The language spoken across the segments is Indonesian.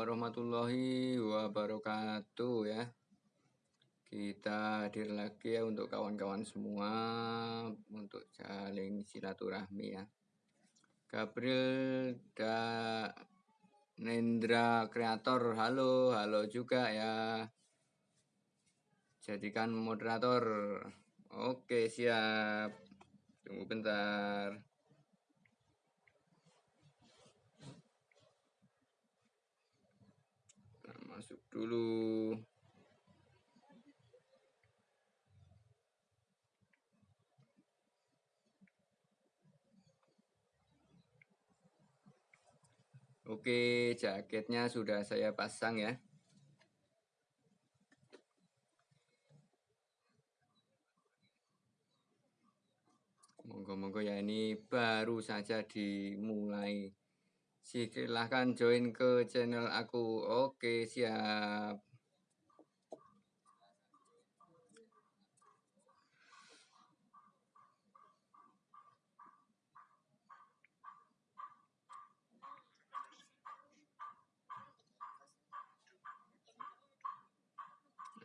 Warahmatullahi wabarakatuh ya. Kita hadir lagi ya untuk kawan-kawan semua untuk saling silaturahmi ya. Gabriel da Nendra Kreator, halo, halo juga ya. Jadikan moderator. Oke, siap. Tunggu bentar. masuk dulu Oke, jaketnya sudah saya pasang ya. Monggo-monggo ya ini baru saja dimulai silahkan join ke channel aku. Oke siap.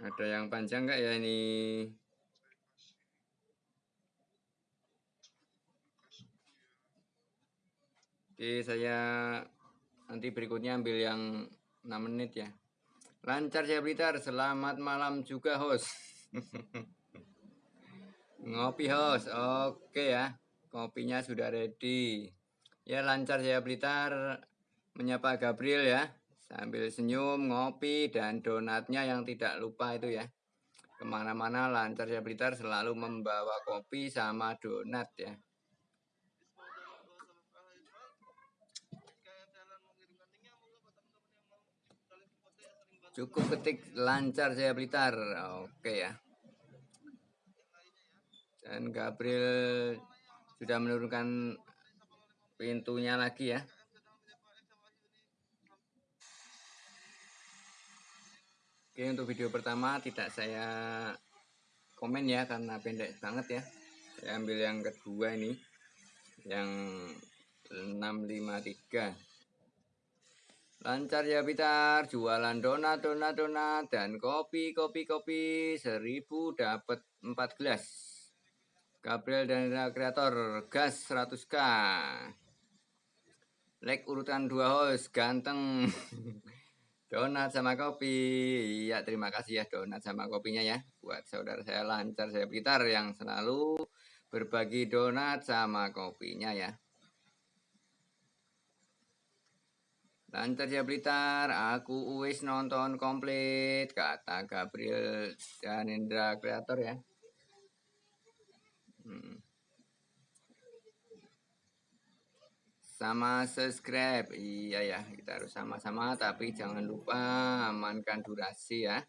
Ada yang panjang nggak ya ini Oke, saya nanti berikutnya ambil yang 6 menit ya. Lancar saya Blitar, selamat malam juga host. Ngopi host, oke ya. Kopinya sudah ready. Ya lancar saya Blitar menyapa Gabriel ya. Sambil senyum, ngopi, dan donatnya yang tidak lupa itu ya. Ke mana-mana lancar saya Blitar selalu membawa kopi sama donat ya. Cukup ketik lancar saya Blitar. Oke ya. Dan Gabriel sudah menurunkan pintunya lagi ya. Oke untuk video pertama tidak saya komen ya karena pendek banget ya. Saya ambil yang kedua ini. Yang 653. Lancar ya Pitar, jualan donat, donat, donat, dan kopi, kopi, kopi, seribu dapat 4 gelas. Gabriel dan kreator, gas 100k. Like urutan dua host, ganteng. donat sama kopi. Iya, terima kasih ya donat sama kopinya ya. Buat saudara saya lancar, saya Pitar yang selalu berbagi donat sama kopinya ya. Lancar ya Blitar, aku wis nonton komplit, kata Gabriel dan Indra Kreator ya. Hmm. Sama subscribe, iya ya, kita harus sama-sama, tapi jangan lupa amankan durasi ya.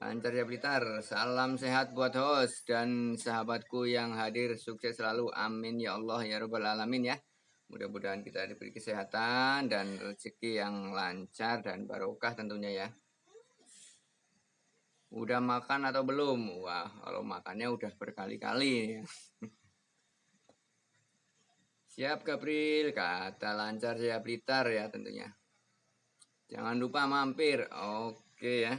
Lancar ya Blitar, salam sehat buat host dan sahabatku yang hadir, sukses selalu, amin ya Allah ya Rabbal Alamin ya. Mudah-mudahan kita diberi kesehatan dan rezeki yang lancar dan barokah tentunya ya. Udah makan atau belum? Wah, kalau makannya udah berkali-kali. Siap Gabriel, kata lancar siap Blitar ya tentunya. Jangan lupa mampir. Oke ya.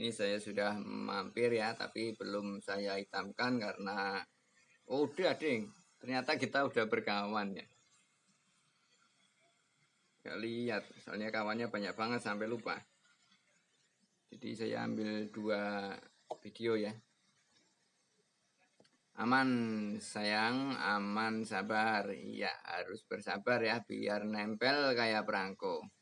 Ini saya sudah mampir ya, tapi belum saya hitamkan karena oh, udah ding ternyata kita udah berkawan ya. Gak lihat soalnya kawannya banyak banget sampai lupa. Jadi saya ambil dua video ya. Aman sayang aman sabar. Iya harus bersabar ya biar nempel kayak perangko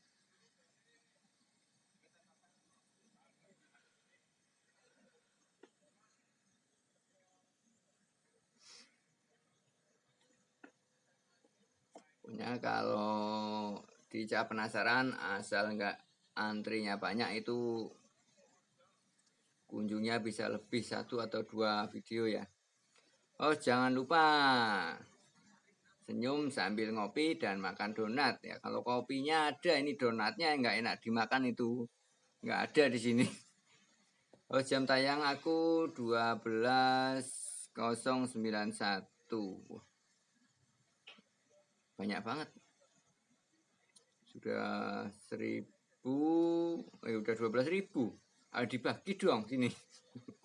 punya kalau dicap penasaran asal nggak antrinya banyak itu kunjungnya bisa lebih satu atau dua video ya. Oh jangan lupa senyum sambil ngopi dan makan donat ya. Kalau kopinya ada ini donatnya nggak enak dimakan itu. Nggak ada di sini. Oh jam tayang aku 12.091 banyak banget. Sudah seribu eh udah dua belas ribu. Ayo dibagi dong sini.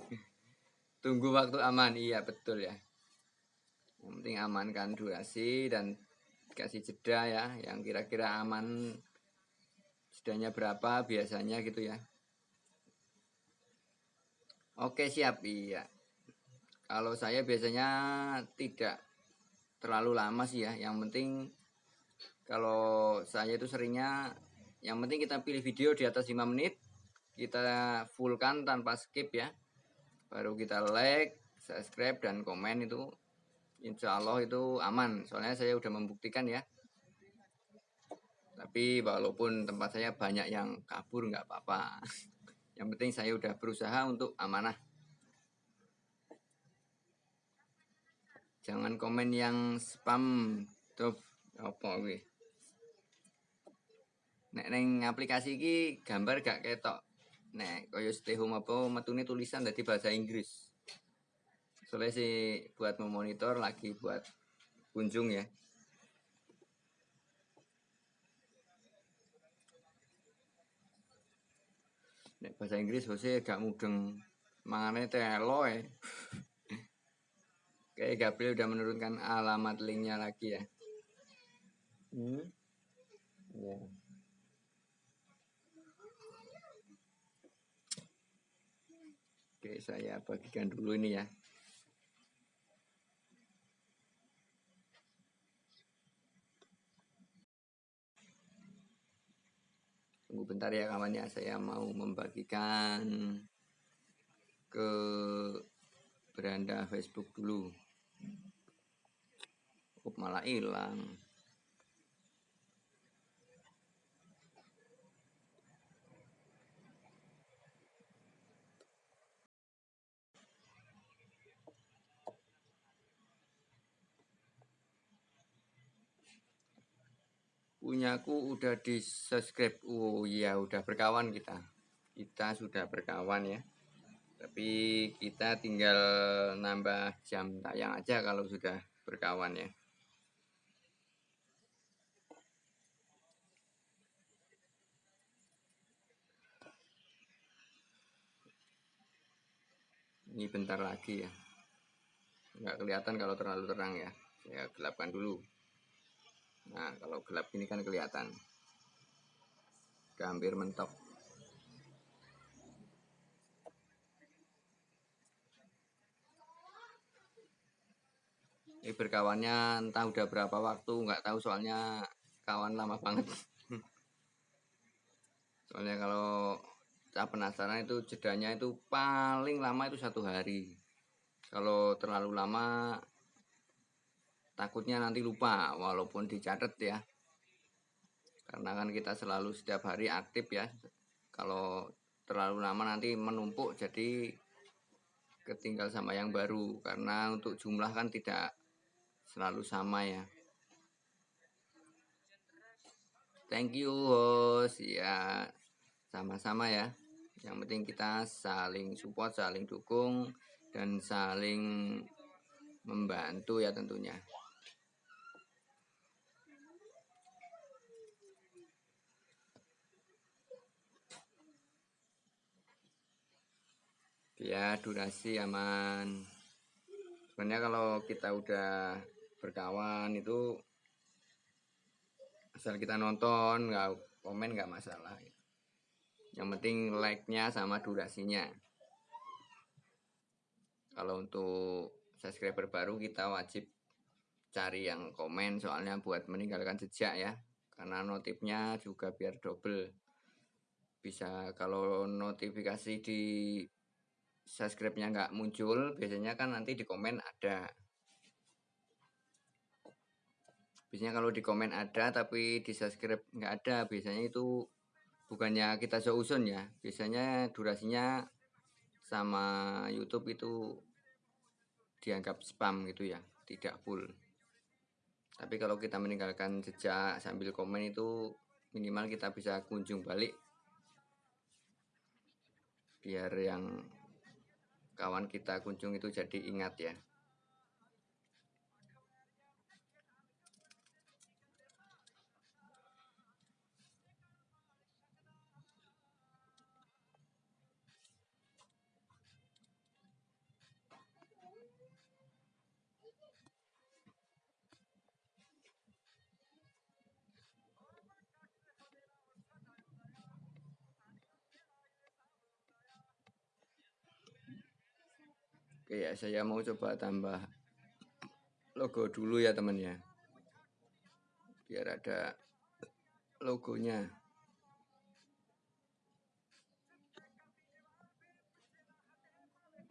Tunggu waktu aman. Iya betul ya. Yang penting amankan durasi dan kasih jeda ya. Yang kira-kira aman jedanya berapa biasanya gitu ya. Oke siap. Iya. Kalau saya biasanya tidak terlalu lama sih ya. Yang penting kalau saya itu seringnya yang penting kita pilih video di atas 5 menit kita fullkan tanpa skip ya. Baru kita like subscribe dan komen itu insya Allah itu aman. Soalnya saya udah membuktikan ya. Tapi walaupun tempat saya banyak yang kabur nggak apa-apa. Yang penting saya udah berusaha untuk amanah jangan komen yang spam tuh apa gue nek neng aplikasi ki gambar gak ketok. Nek koyo stay home apa metune tulisan dari bahasa Inggris. Soalnya sih buat memonitor lagi buat kunjung ya. Nek bahasa Inggris Jose gak mudeng. Mangane telo ya Oke, Gabriel udah menurunkan alamat linknya lagi ya. Hmm? Ya. Oke, saya bagikan dulu ini ya. Tunggu bentar ya kawannya, saya mau membagikan ke beranda Facebook dulu. Oh, malah hilang. punyaku udah di subscribe. Oh iya udah berkawan kita. Kita sudah berkawan ya. Tapi kita tinggal nambah jam tayang aja kalau sudah berkawan ya ini bentar lagi ya nggak kelihatan kalau terlalu terang ya saya gelapkan dulu Nah, kalau gelap ini kan kelihatan. Hampir mentok. Ini berkawannya entah udah berapa waktu, nggak tahu soalnya kawan lama banget. soalnya kalau saya penasaran itu jedanya itu paling lama itu satu hari. Kalau terlalu lama takutnya nanti lupa walaupun dicatat ya. Karena kan kita selalu setiap hari aktif ya. Kalau terlalu lama nanti menumpuk jadi ketinggal sama yang baru. Karena untuk jumlah kan tidak selalu sama ya. Thank you host. Ya sama-sama ya yang penting kita saling support saling dukung dan saling membantu ya tentunya. Ya durasi aman. Sebenarnya kalau kita udah berkawan itu asal kita nonton nggak komen nggak masalah yang penting like nya sama durasinya. Kalau untuk subscriber baru kita wajib cari yang komen. Soalnya buat meninggalkan jejak ya. Karena notifnya juga biar double. Bisa kalau notifikasi di subscribe-nya nggak muncul, biasanya kan nanti di komen ada. Biasanya kalau di komen ada tapi di subscribe nggak ada, biasanya itu bukannya kita seusun ya. Biasanya durasinya sama YouTube itu dianggap spam gitu ya, tidak full. Tapi kalau kita meninggalkan jejak sambil komen itu minimal kita bisa kunjung balik biar yang kawan kita kunjung itu jadi ingat ya ya, saya mau coba tambah logo dulu ya teman ya. Biar ada logonya.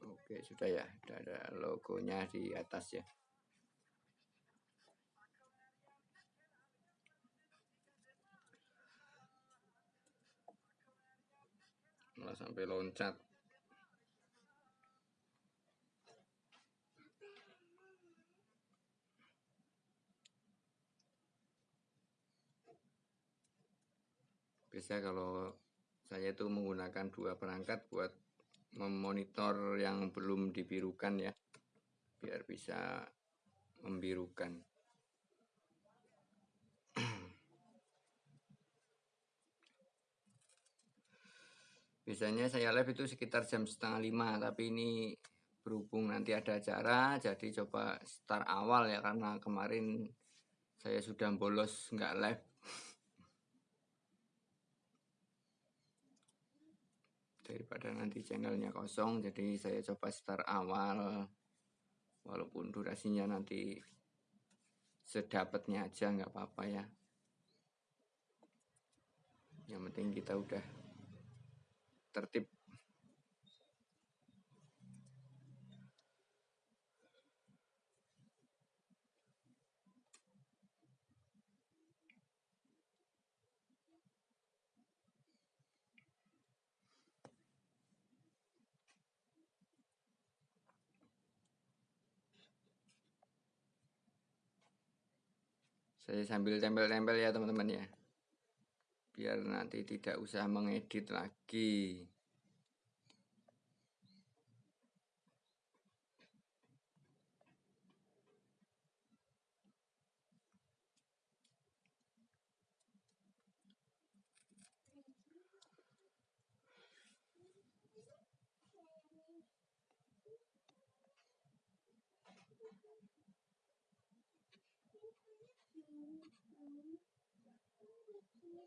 Oke, sudah ya. Sudah ada logonya di atas ya. Malah sampai loncat. Biasa kalau saya itu menggunakan dua perangkat buat memonitor yang belum dibirukan ya biar bisa membirukan. Biasanya saya live itu sekitar jam setengah lima tapi ini berhubung nanti ada acara jadi coba start awal ya karena kemarin saya sudah bolos nggak live daripada nanti channelnya kosong jadi saya coba start awal. Walaupun durasinya nanti sedapatnya aja nggak apa-apa ya. Yang penting kita udah tertib saya sambil tempel-tempel ya teman-teman ya. Biar nanti tidak usah mengedit lagi Je suis un homme petite tête qui a.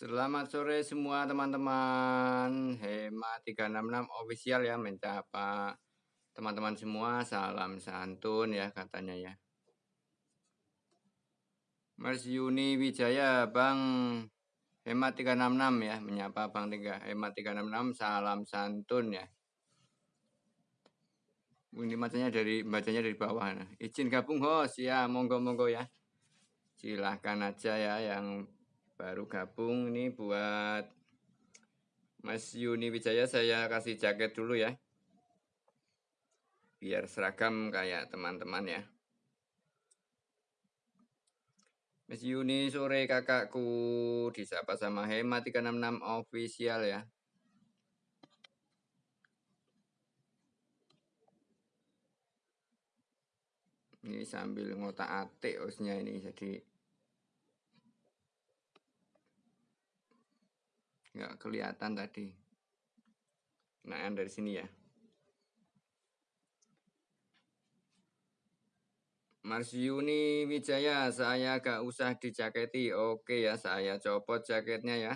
Selamat sore semua teman-teman. Hema 366 official ya Mencapa teman-teman semua Salam santun ya katanya ya. Mas Yuni Wijaya Bang. Hema 366 ya Menyapa Bang 3 Hema 366 Salam santun ya. Ini bacanya dari bacanya dari bawah nah. izin gabung host ya monggo monggo ya. Silahkan aja ya yang baru gabung ini buat Mas Yuni Wijaya saya kasih jaket dulu ya. Biar seragam kayak teman-teman ya. Mas Yuni sore kakakku. Disapa sama Hema 366 official ya. Ini sambil ngotak atik osnya ini jadi nggak kelihatan tadi nah dari sini ya Mas Yuni Wijaya saya gak usah dijaketi oke ya saya copot jaketnya ya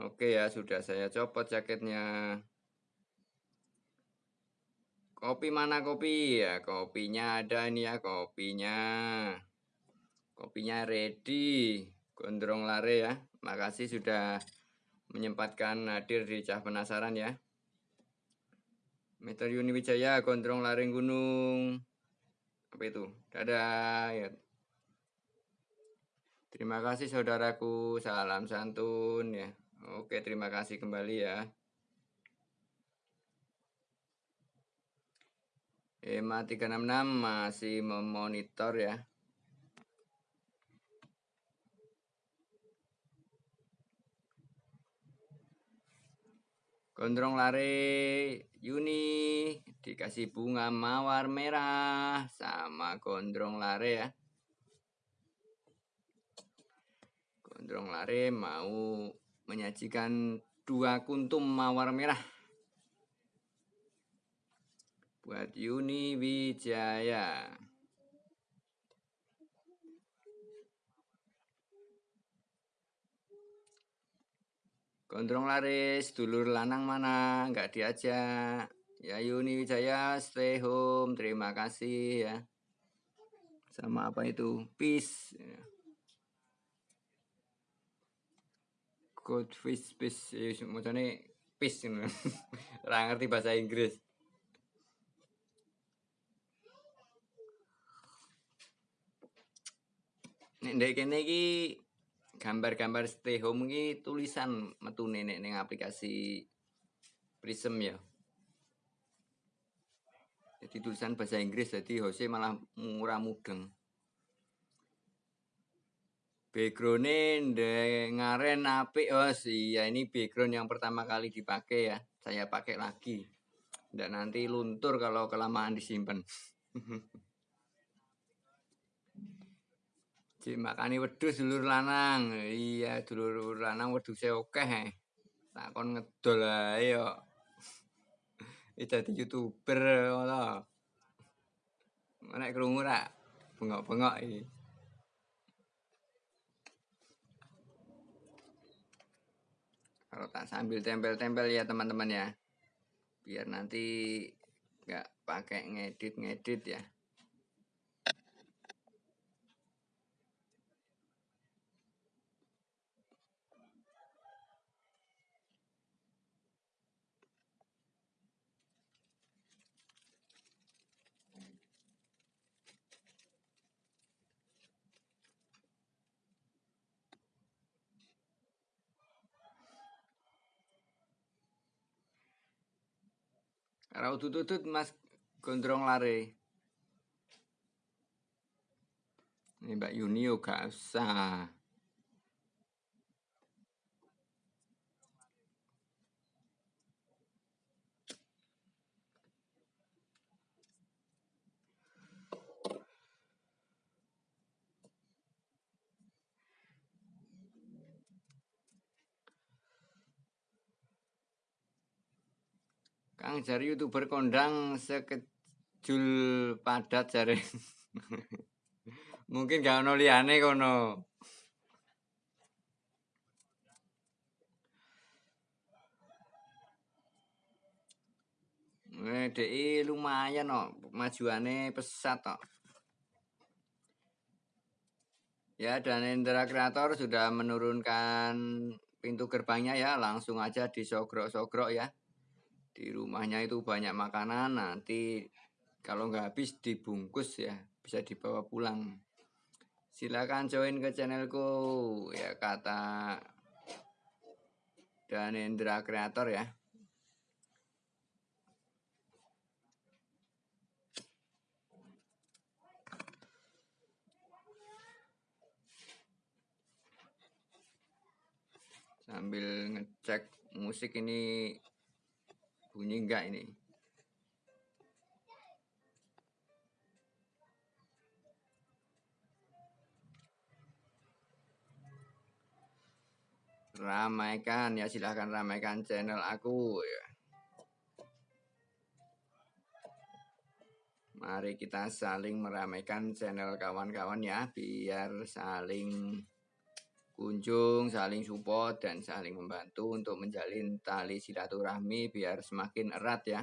Oke ya, sudah saya copot jaketnya. Kopi mana kopi? Ya, kopinya ada ini ya, kopinya. Kopinya ready. Gondrong lare ya. Makasih sudah menyempatkan hadir di Cah Penasaran ya. Meter Yuni Wijaya, Gondrong Lare Gunung. Apa itu? Dadah ya. Terima kasih saudaraku. Salam santun ya. Oke, terima kasih kembali ya. EMA 366 masih memonitor ya. Gondrong lare Yuni dikasih bunga mawar merah sama gondrong lare ya. Gondrong lare mau menyajikan dua kuntum mawar merah buat Yuni Wijaya. Gondrong laris, dulur lanang mana, nggak diajak. Ya Yuni Wijaya, stay home, terima kasih ya. Sama apa itu, peace. Ya. Goldfish fish ya macamnya fish ngono. Ora ngerti bahasa Inggris. Nek ndek kene gambar-gambar stay home iki tulisan metu nenek ning aplikasi Prism ya. Jadi tulisan bahasa Inggris jadi Jose malah murah mudeng. Background ngaren apik oh iya ini background yang pertama kali dipakai ya. Saya pakai lagi. Dan nanti luntur kalau kelamaan disimpan Cik makani wedhus dulur lanang. Iya, dulur lanang wedhuse akeh. Eh. Takon ngedol ae yo. Dadi YouTuber ngono. Nek krungu ra bengok-bengok iki. kalau tak sambil tempel-tempel ya teman-teman ya biar nanti nggak pakai ngedit-ngedit ya Kalau tutut mas gondrong lare. Ini Mbak Yuni gak usah. Kang jari youtuber kondang sekejul padat jari. Mungkin gak ono liyane kono. Eh, DI lumayan no, majuannya pesat no. Ya, dan Indra Kreator sudah menurunkan pintu gerbangnya ya, langsung aja disogrok-sogrok ya di rumahnya itu banyak makanan nanti kalau nggak habis dibungkus ya bisa dibawa pulang. Silakan join ke channelku ya kata Danendra Kreator ya. Sambil ngecek musik ini Bunyi enggak ini? Ramaikan ya silahkan ramaikan channel aku ya. Mari kita saling meramaikan channel kawan-kawan ya biar saling berkunjung, saling support dan saling membantu untuk menjalin tali silaturahmi biar semakin erat ya.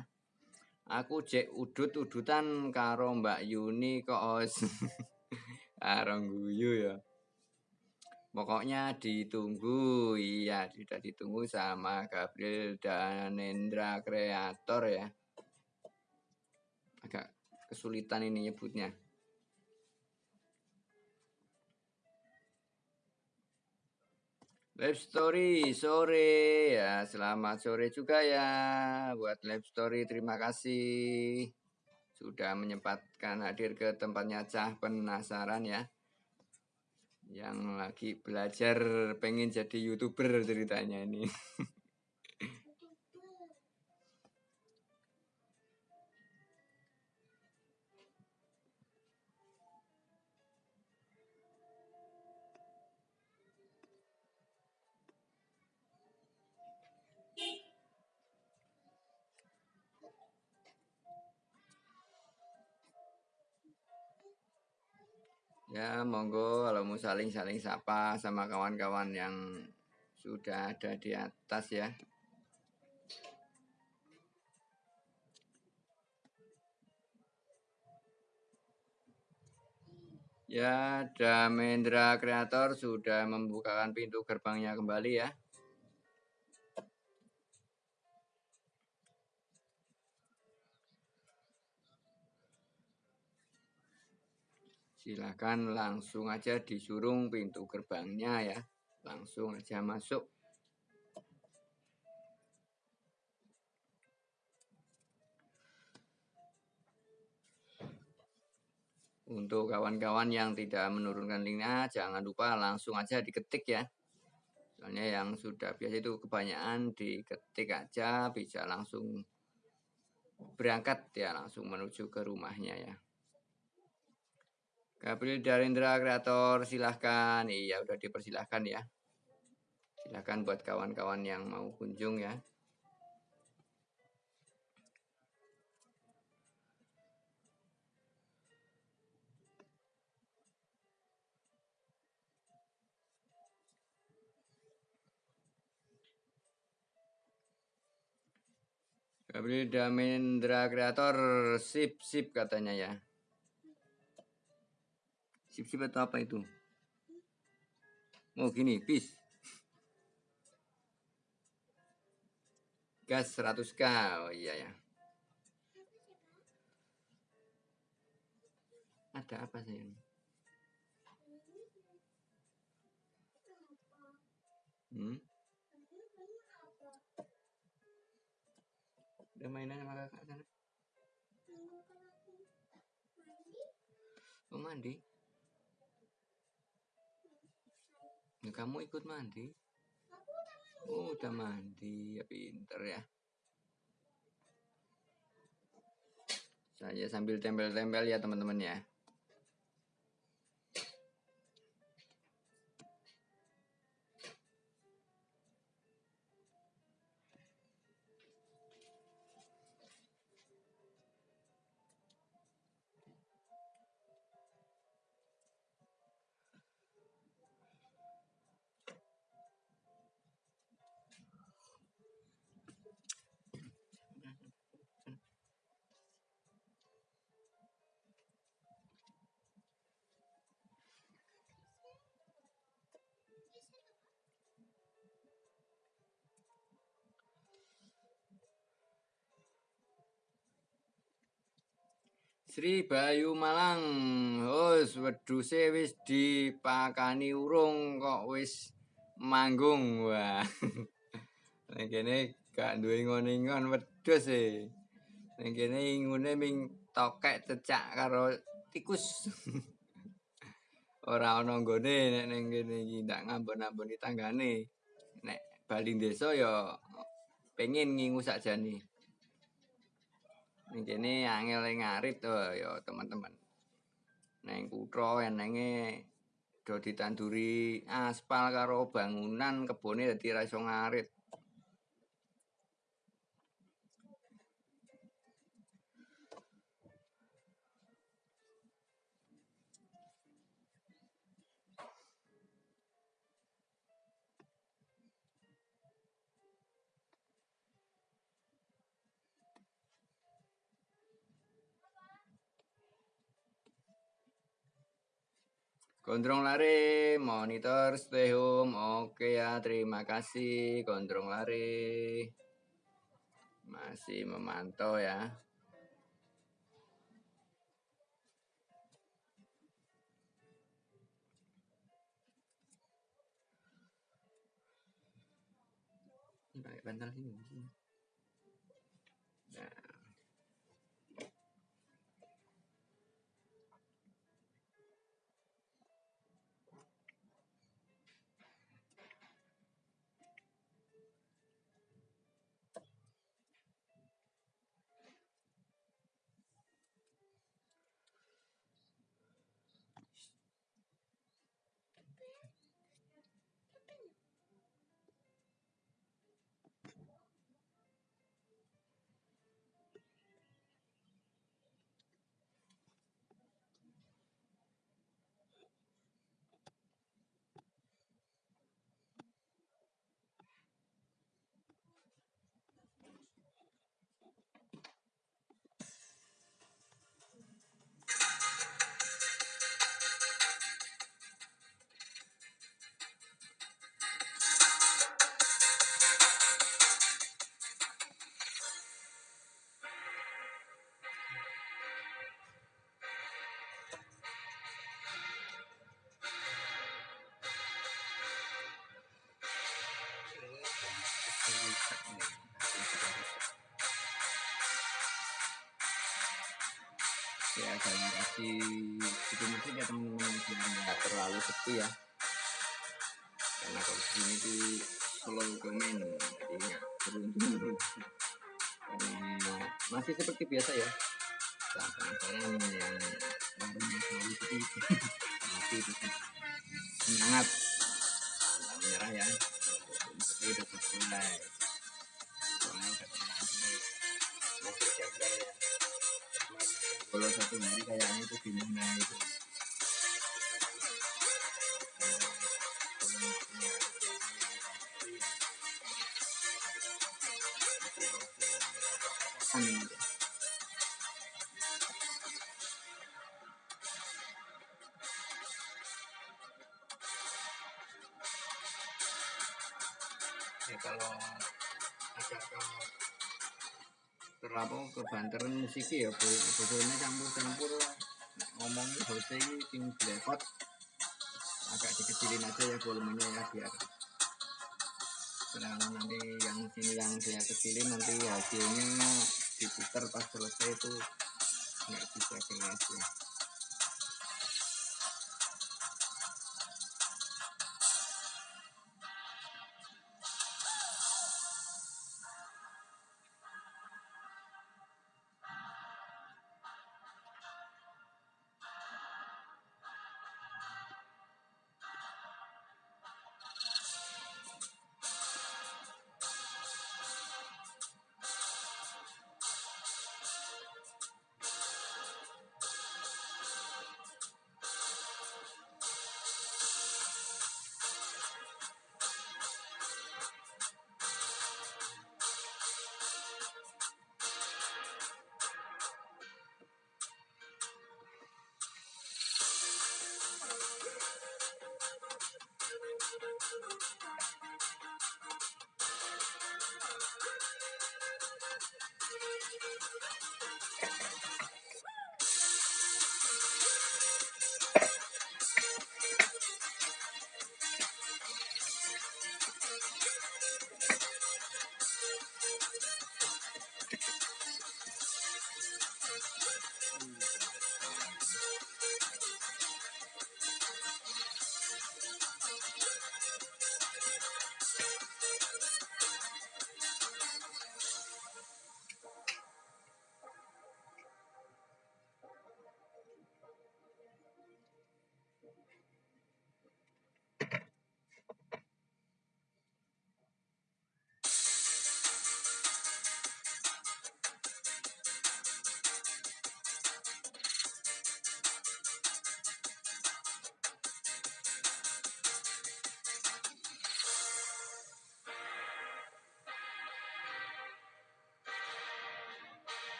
Aku cek udut-udutan karo Mbak Yuni kok karo guyu ya. Pokoknya ditunggu, iya sudah ditunggu sama Gabriel dan Nendra Kreator ya. Agak kesulitan ini nyebutnya. Live story sore ya, selamat sore juga ya buat live story. Terima kasih sudah menyempatkan hadir ke tempatnya Cah penasaran ya. Yang lagi belajar pengen jadi youtuber ceritanya ini. Ya, monggo kalau mau saling-saling sapa sama kawan-kawan yang sudah ada di atas ya. Ya, Damendra Kreator sudah membukakan pintu gerbangnya kembali ya. Silakan langsung aja disurung pintu gerbangnya ya. Langsung aja masuk. Untuk kawan-kawan yang tidak menurunkan linknya, jangan lupa langsung aja diketik ya. Soalnya yang sudah biasa itu kebanyakan diketik aja, bisa langsung berangkat ya, langsung menuju ke rumahnya ya. Gabriel Darindra kreator silahkan. Iya udah dipersilahkan ya. Silahkan buat kawan-kawan yang mau kunjung ya. Gabriel Damendra kreator sip sip katanya ya Sip-sip atau apa itu? Oh gini, bis. Gas 100k. Oh iya ya. Ada apa sayang? Hmm? Udah mainan sama kakak sana? Oh mandi? Nah, kamu ikut mandi? Oh, udah mandi. Ya pinter ya. Saya sambil tempel-tempel ya teman-teman ya. Sri Bayu Malang. Wis wedhuse wis dipakani urung kok wis manggung. Wah. Nek kene gak duwe ngono-ngon wedhus e. Nek kene ngune ming tokek cecak karo tikus. Ora ana nggone nek ning kene iki ndak ngambon-amboni tanggane. Nek bali desa ya pengen ngingu sakjane. Kene angel ngarit to ya teman-teman. Neng kutha enenge do ditanduri aspal karo bangunan kebone dadi ra iso ngarit. Gondrong lari, monitor stay home. Oke ya, terima kasih Gondrong lari. Masih memantau ya. Pakai bantal sini. Ya kalian kasih itu mungkin ya teman-teman nggak terlalu sepi ya. Karena kalau sini itu slow komen jadi nggak beruntung masih seperti biasa ya. Tak penasaran yang warungnya selalu sepi. Tapi tetap semangat. Menyerah ya. Itu mulai soalnya udah masih jaga. ya kalau satu hari kayaknya itu gimana itu musiknya ya bodohnya campur-campur ngomongnya bahasa ini tim blepot agak dikecilin aja ya volumenya ya biar sedangkan nanti yang sini yang saya kecilin nanti hasilnya diputar pas selesai itu nggak bisa ya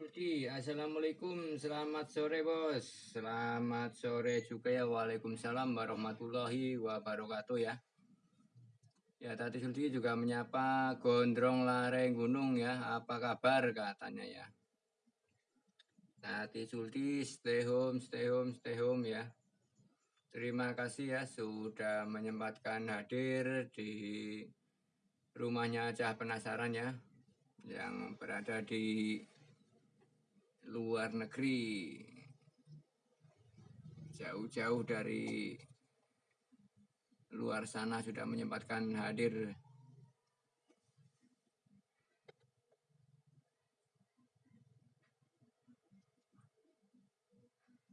Sulti, Assalamualaikum, selamat sore bos, selamat sore juga ya, Waalaikumsalam warahmatullahi wabarakatuh ya. Ya tadi Sulti juga menyapa Gondrong Lareng Gunung ya, apa kabar katanya ya. Tati Sulti, stay home, stay home, stay home ya. Terima kasih ya sudah menyempatkan hadir di rumahnya Cah Penasaran ya, yang berada di luar negeri jauh-jauh dari luar sana sudah menyempatkan hadir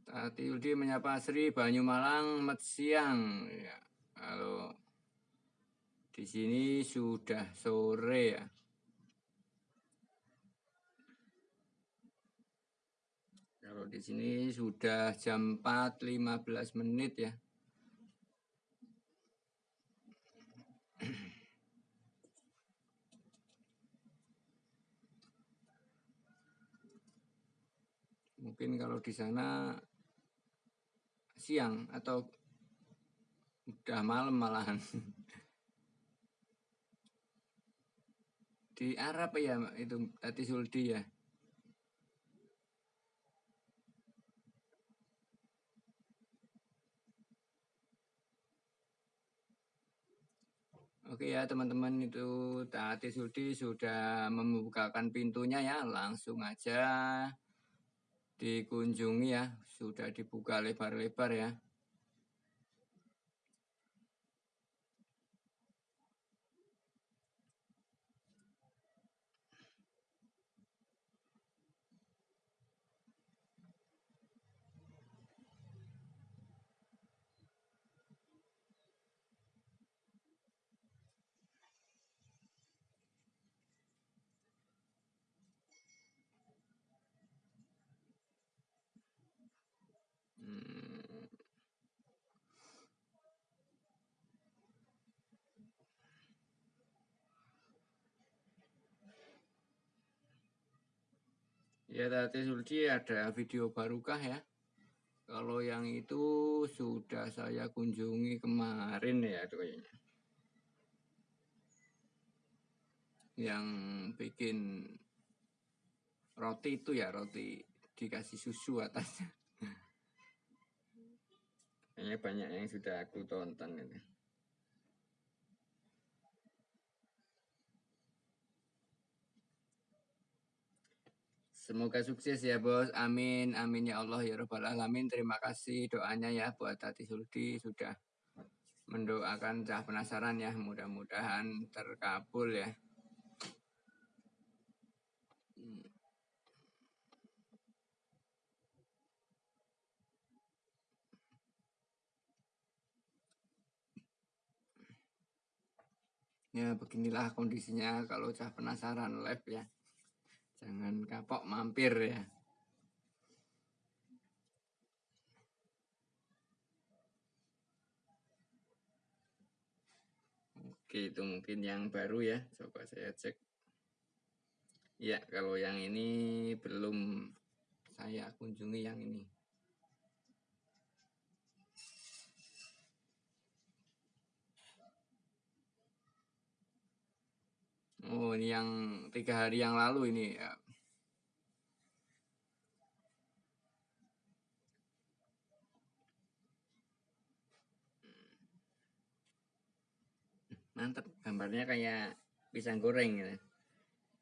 Tati Udi menyapa Sri Banyumalang Met siang ya. Kalau di sini sudah sore ya. Kalau di sini sudah jam 4.15 menit ya. Mungkin kalau di sana siang atau udah malam malahan. Di Arab ya itu tadi Suldi ya. Oke ya teman-teman itu Tati Suldi sudah membukakan pintunya ya. Langsung aja dikunjungi ya. Sudah dibuka lebar-lebar ya Ya tadi Sulci ada video barukah ya? Kalau yang itu sudah saya kunjungi kemarin ya itu kayaknya. Yang bikin roti itu ya roti dikasih susu atasnya. Kayaknya banyak yang sudah aku tonton ini. Semoga sukses ya bos. Amin. Amin ya Allah ya Rabbal Alamin. Terima kasih doanya ya buat Tati Suldi sudah mendoakan cah penasaran ya. Mudah-mudahan terkabul ya. Ya beginilah kondisinya kalau cah penasaran live ya. Jangan kapok mampir ya. Oke, itu mungkin yang baru ya. Coba saya cek. Ya, kalau yang ini belum saya kunjungi yang ini. Oh, ini yang tiga hari yang lalu ini ya. Mantap, gambarnya kayak pisang goreng ya.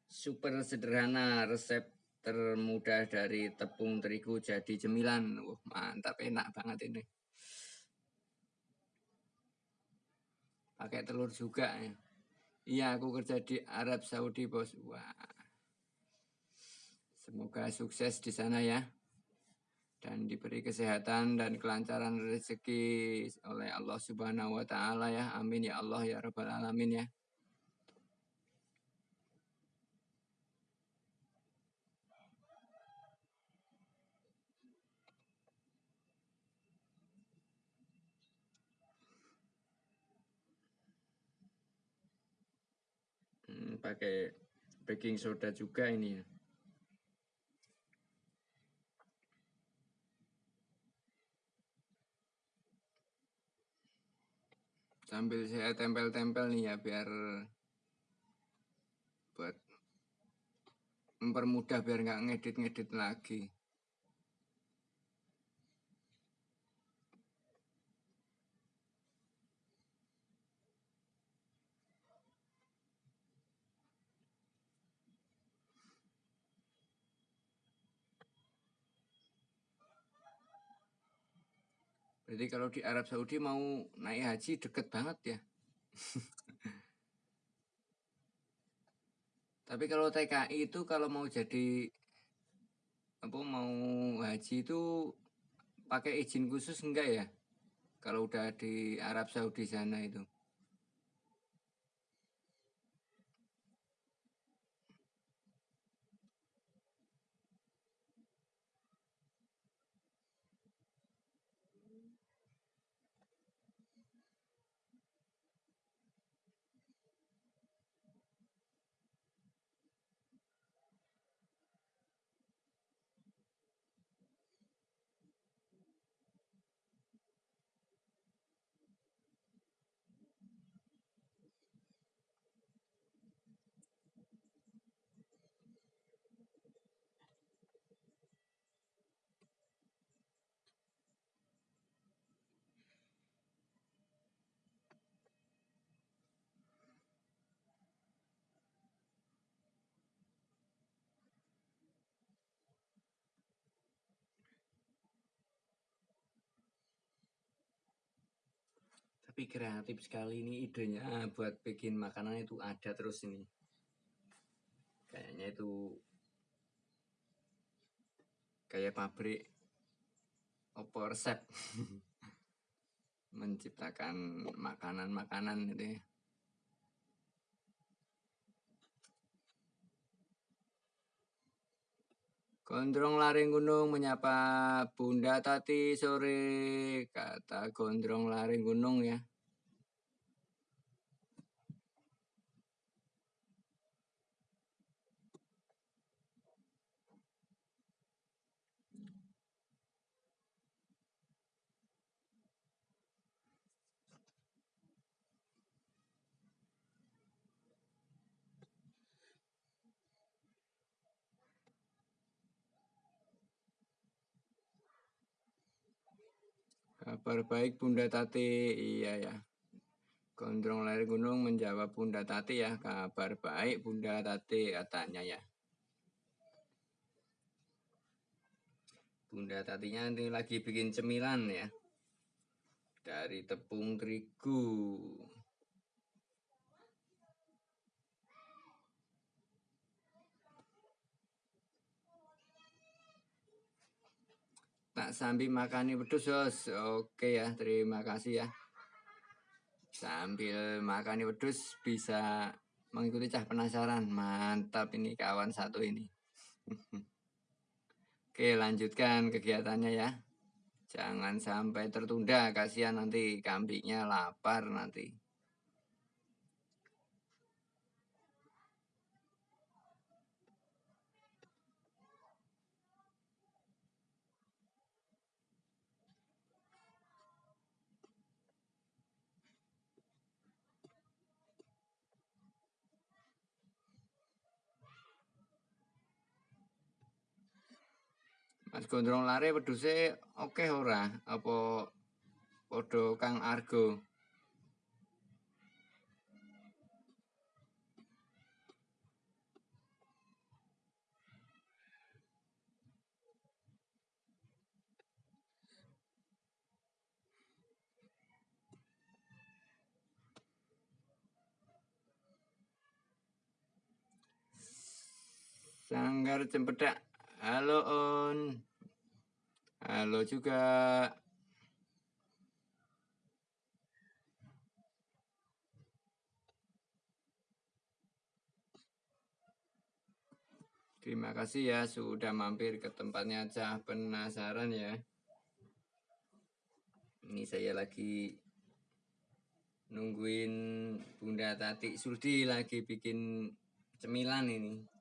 Super sederhana resep termudah dari tepung terigu jadi cemilan. Wah, mantap enak banget ini. Pakai telur juga ya. Iya, aku kerja di Arab Saudi, Bos. Wah. Semoga sukses di sana ya. Dan diberi kesehatan dan kelancaran rezeki oleh Allah Subhanahu wa taala ya. Amin ya Allah ya rabbal alamin ya. pakai baking soda juga ini ya. Sambil saya tempel-tempel nih ya biar buat mempermudah biar nggak ngedit-ngedit lagi. Berarti kalau di Arab Saudi mau naik haji deket banget ya. Tapi kalau TKI itu kalau mau jadi apa mau haji itu pakai izin khusus enggak ya? Kalau udah di Arab Saudi sana itu. Tapi kreatif sekali ini idenya buat bikin makanan itu ada terus ini. Kayaknya itu kayak pabrik opo resep menciptakan makanan-makanan itu ya. Gondrong laring gunung menyapa Bunda Tati sore, kata gondrong laring gunung ya. Kabar baik Bunda Tati, iya ya. Gondrong lari gunung menjawab Bunda Tati ya, kabar baik Bunda Tati katanya ya. Bunda Tatinya ini lagi bikin cemilan ya. Dari tepung terigu. Tak sambil makani pedus, Yos. Oke ya, terima kasih ya. Sambil makani pedus bisa mengikuti cah penasaran. Mantap ini kawan satu ini. Oke, lanjutkan kegiatannya ya. Jangan sampai tertunda, kasihan nanti kambingnya lapar nanti. Mas Gondrong wedhuse oke ora? Apa padha Kang Argo? Sanggar Cempedak. Halo On. Halo juga. Terima kasih ya sudah mampir ke tempatnya Cah penasaran ya. Ini saya lagi nungguin Bunda Tati Surdi lagi bikin cemilan ini.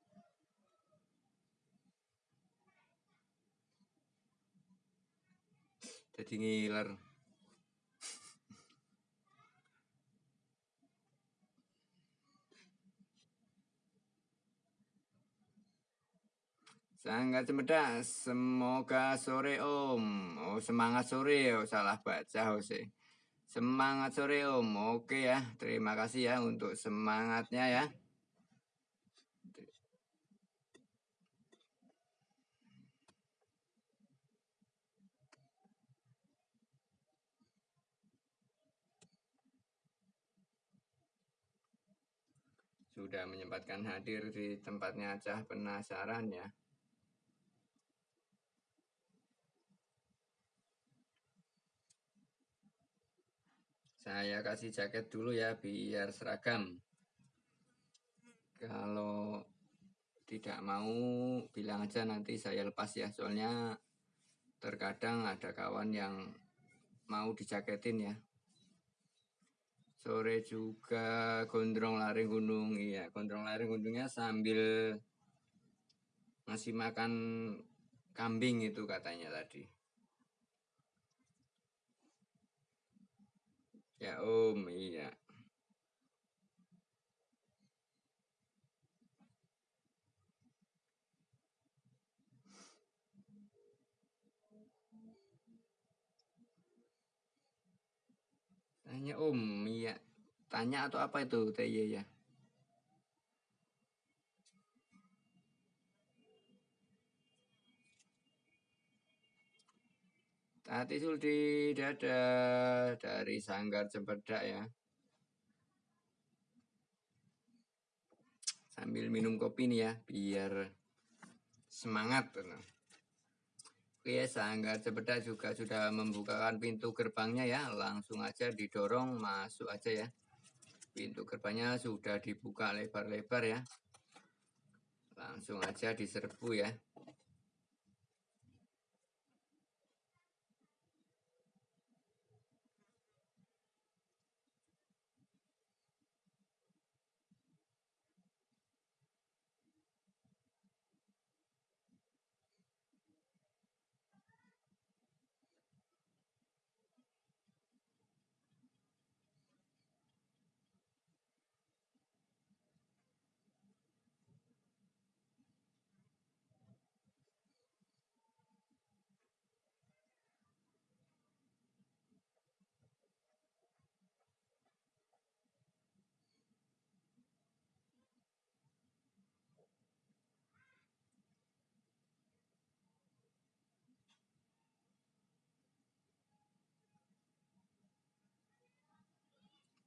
jadi ngiler Sangat cemedak, semoga sore om. Oh semangat sore, oh salah baca Jose. Semangat sore om, oke ya. Terima kasih ya untuk semangatnya ya. Sudah menyempatkan hadir di tempatnya Cah penasaran ya. Saya kasih jaket dulu ya biar seragam. Kalau tidak mau bilang aja nanti saya lepas ya. Soalnya terkadang ada kawan yang mau dijaketin ya. Sore juga gondrong lari gunung. Iya, gondrong lari gunungnya sambil ngasih makan kambing itu katanya tadi. Ya Om, iya. Tanya Om, iya. Tanya atau apa itu TY ya? Tati Suldi dada dari Sanggar Cempedak ya. Sambil minum kopi nih ya, biar semangat. Oke, Sanggar Cempedak juga sudah membukakan pintu gerbangnya ya. Langsung aja didorong, masuk aja ya. Pintu gerbangnya sudah dibuka lebar-lebar ya. Langsung aja diserbu ya.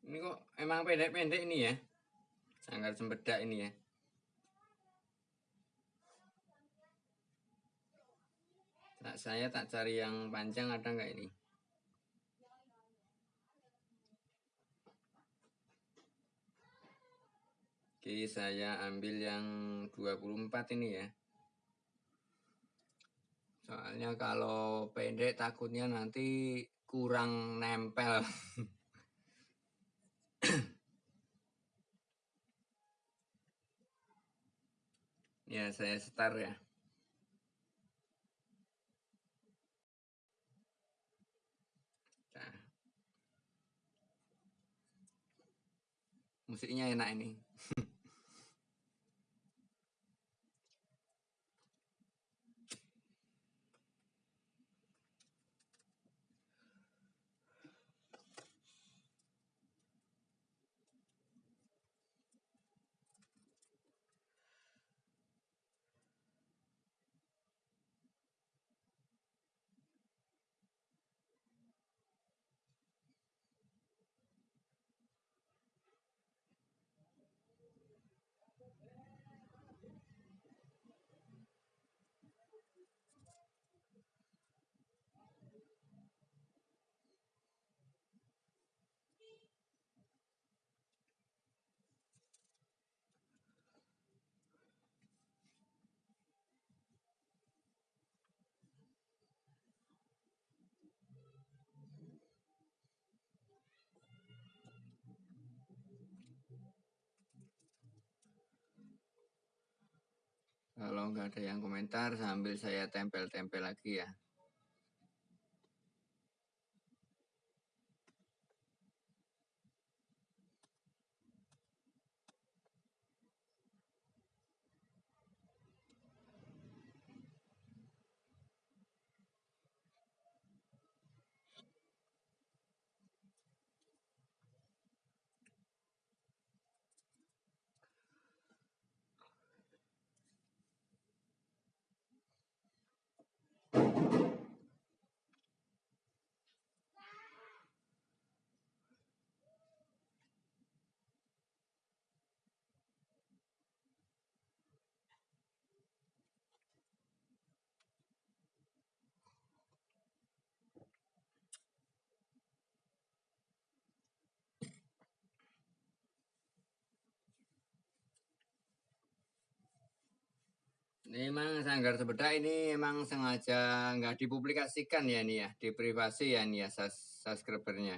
Ini kok emang pendek-pendek ini ya. Sanggar Cempedak ini ya. Nah, saya tak cari yang panjang ada nggak ini? Oke, saya ambil yang 24 ini ya. Soalnya kalau pendek takutnya nanti kurang nempel. ya, saya setar ya. Nah. Musiknya enak ini. Kalau nggak ada yang komentar sambil saya tempel-tempel lagi ya. Memang Sanggar Sepeda ini emang sengaja nggak dipublikasikan ya nih ya, di privasi ya nih ya subscribernya.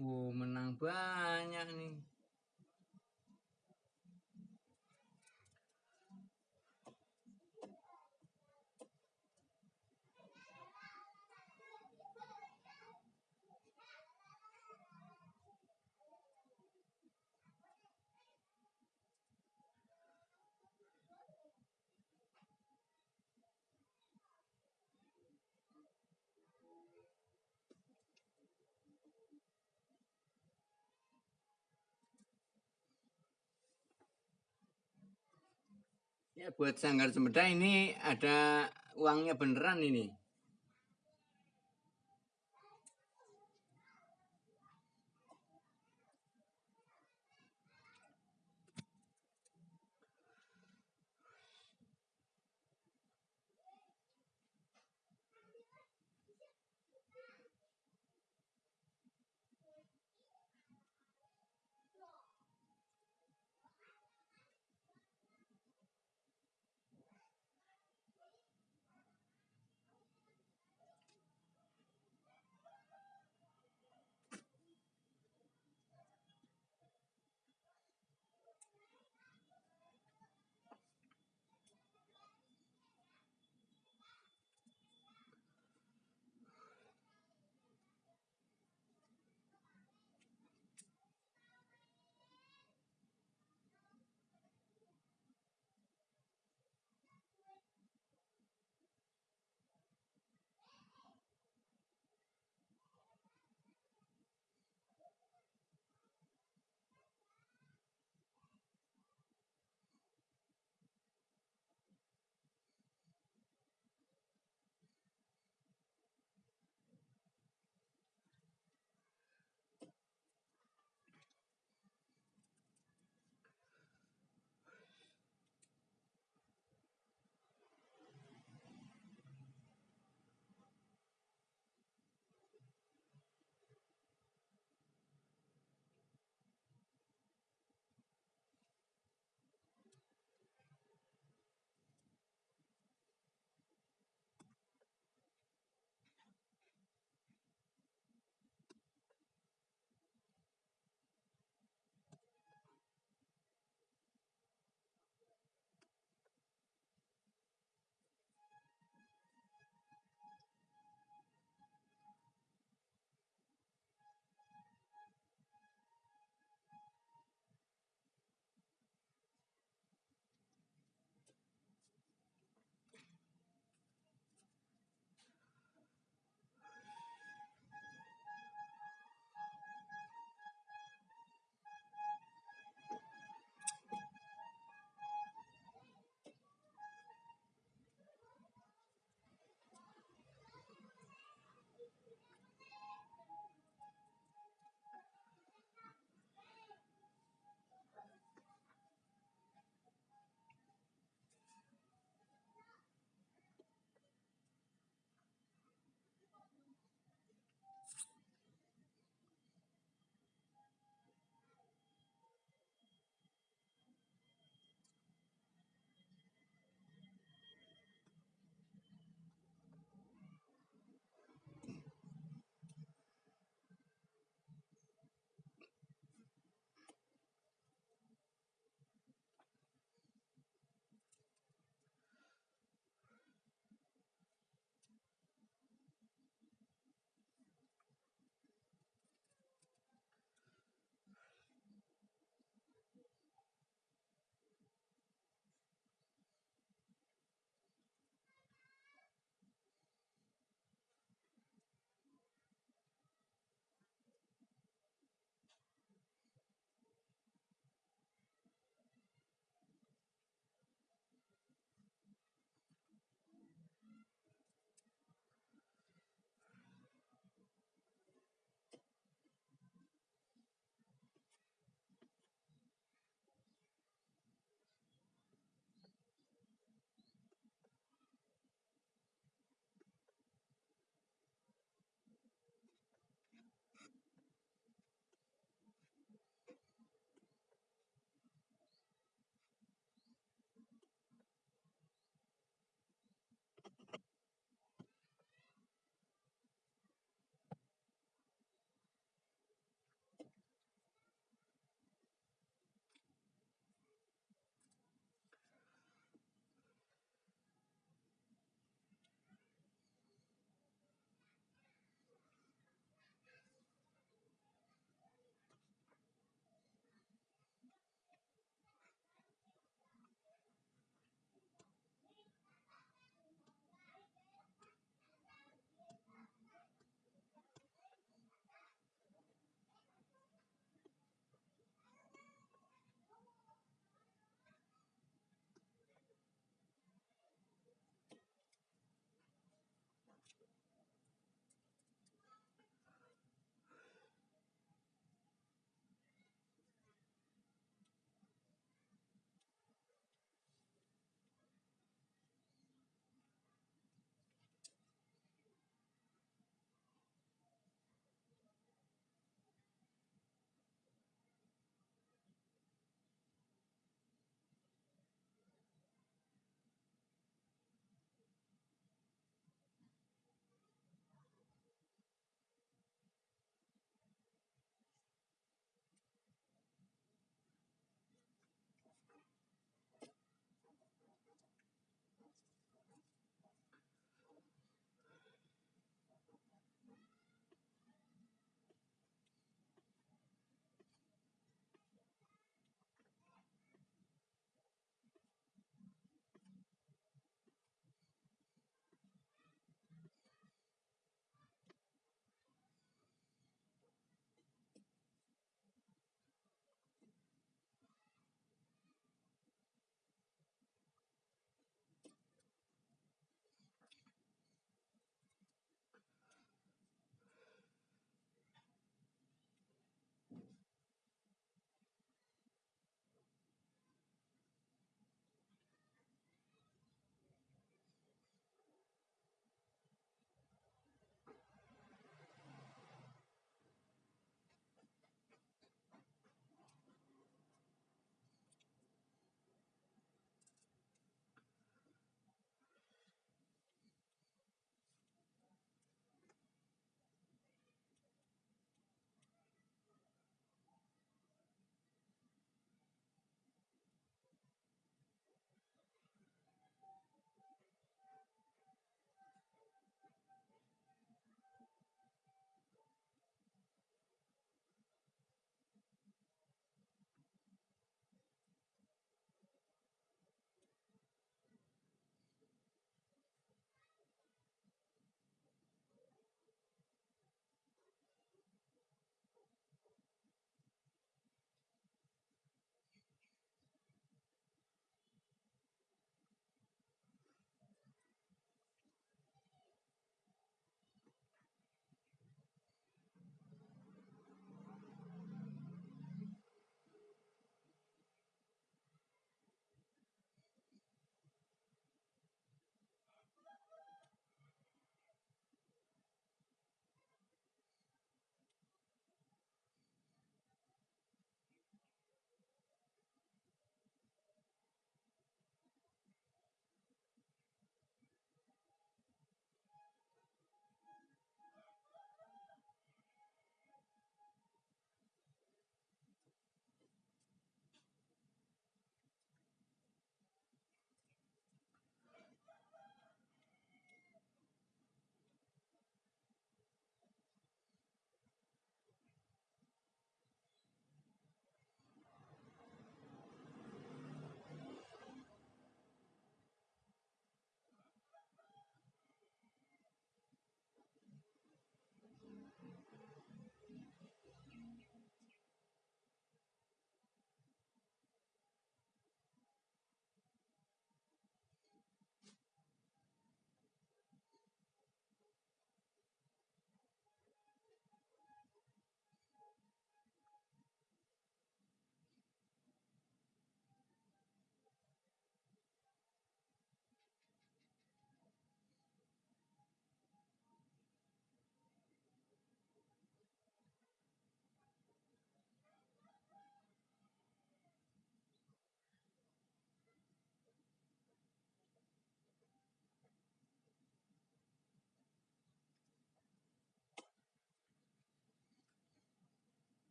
Wow, menang banyak nih. Ya buat Sanggar Semeda ini ada uangnya beneran ini.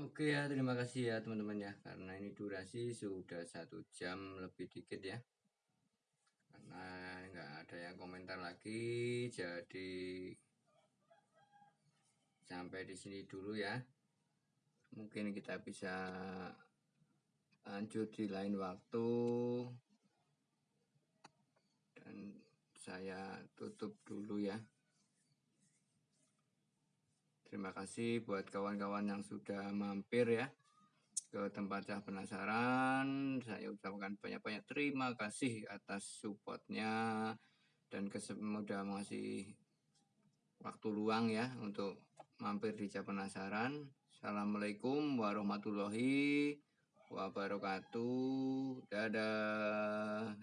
Oke ya terima kasih ya teman-teman ya karena ini durasi sudah satu jam lebih dikit ya. Karena nggak ada yang komentar lagi jadi sampai di sini dulu ya. Mungkin kita bisa lanjut di lain waktu. Dan saya tutup dulu ya terima kasih buat kawan-kawan yang sudah mampir ya ke tempat cah penasaran. Saya ucapkan banyak-banyak terima kasih atas supportnya dan kesemudah masih waktu luang ya untuk mampir di cah penasaran. Assalamualaikum warahmatullahi wabarakatuh. Dadah